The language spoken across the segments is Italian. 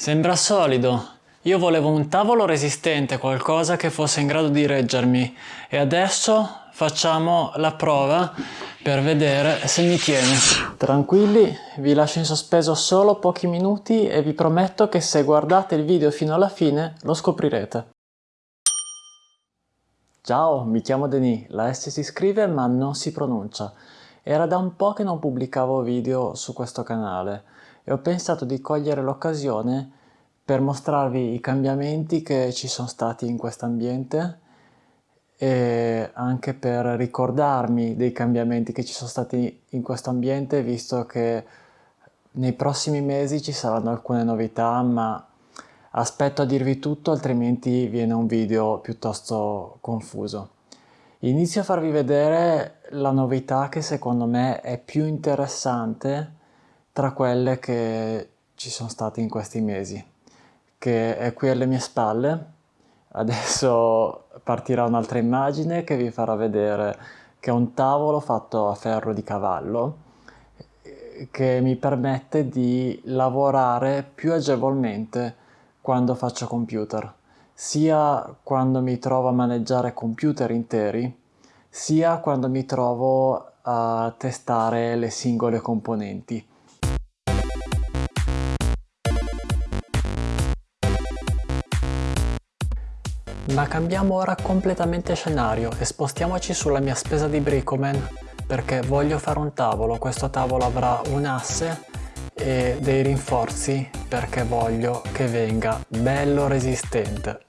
Sembra solido. Io volevo un tavolo resistente, qualcosa che fosse in grado di reggermi e adesso facciamo la prova per vedere se mi tiene. Tranquilli, vi lascio in sospeso solo pochi minuti e vi prometto che se guardate il video fino alla fine lo scoprirete. Ciao, mi chiamo Denis, la S si scrive ma non si pronuncia. Era da un po' che non pubblicavo video su questo canale e ho pensato di cogliere l'occasione per mostrarvi i cambiamenti che ci sono stati in questo ambiente e anche per ricordarmi dei cambiamenti che ci sono stati in questo ambiente visto che nei prossimi mesi ci saranno alcune novità ma aspetto a dirvi tutto altrimenti viene un video piuttosto confuso. Inizio a farvi vedere la novità che secondo me è più interessante tra quelle che ci sono state in questi mesi, che è qui alle mie spalle. Adesso partirà un'altra immagine che vi farà vedere che è un tavolo fatto a ferro di cavallo che mi permette di lavorare più agevolmente quando faccio computer sia quando mi trovo a maneggiare computer interi, sia quando mi trovo a testare le singole componenti. Ma cambiamo ora completamente scenario e spostiamoci sulla mia spesa di Bricoman perché voglio fare un tavolo, questo tavolo avrà un asse e dei rinforzi perché voglio che venga bello resistente.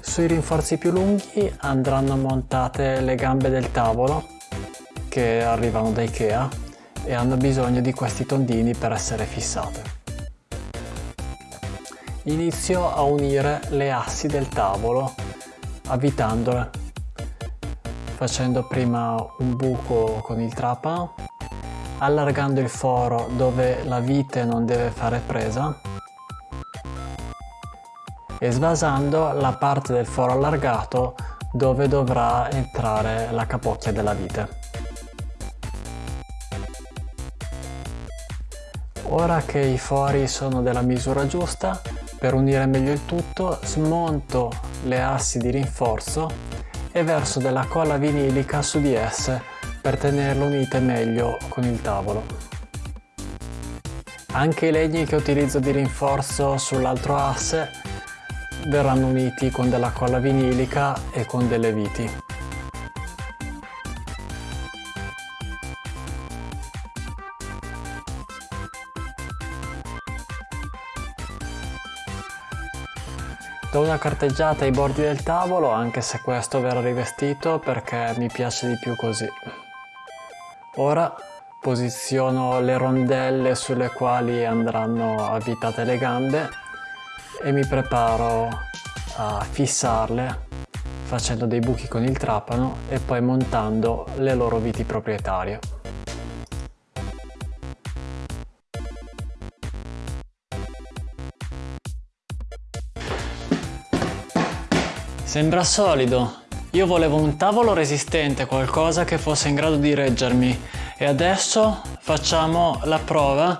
Sui rinforzi più lunghi andranno montate le gambe del tavolo che arrivano da Ikea e hanno bisogno di questi tondini per essere fissate. Inizio a unire le assi del tavolo avvitandole facendo prima un buco con il trapano allargando il foro dove la vite non deve fare presa e svasando la parte del foro allargato dove dovrà entrare la capocchia della vite. Ora che i fori sono della misura giusta, per unire meglio il tutto smonto le assi di rinforzo e verso della colla vinilica su di esse per tenerle unite meglio con il tavolo. Anche i legni che utilizzo di rinforzo sull'altro asse verranno uniti con della colla vinilica e con delle viti. Do una carteggiata ai bordi del tavolo anche se questo verrà rivestito perché mi piace di più così. Ora posiziono le rondelle sulle quali andranno avvitate le gambe e mi preparo a fissarle facendo dei buchi con il trapano e poi montando le loro viti proprietarie. Sembra solido. Io volevo un tavolo resistente, qualcosa che fosse in grado di reggermi. E adesso facciamo la prova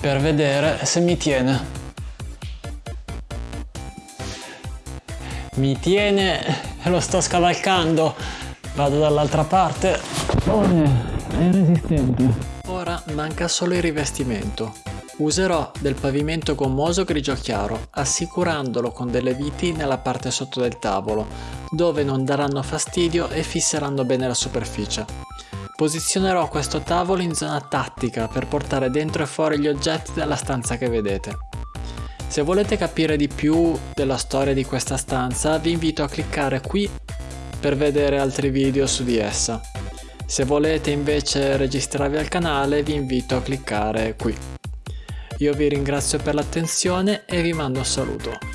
per vedere se mi tiene. mi tiene lo sto scavalcando. Vado dall'altra parte. Oh, è resistente. Ora manca solo il rivestimento userò del pavimento gommoso grigio chiaro assicurandolo con delle viti nella parte sotto del tavolo dove non daranno fastidio e fisseranno bene la superficie posizionerò questo tavolo in zona tattica per portare dentro e fuori gli oggetti dalla stanza che vedete se volete capire di più della storia di questa stanza vi invito a cliccare qui per vedere altri video su di essa. Se volete invece registrarvi al canale vi invito a cliccare qui. Io vi ringrazio per l'attenzione e vi mando un saluto.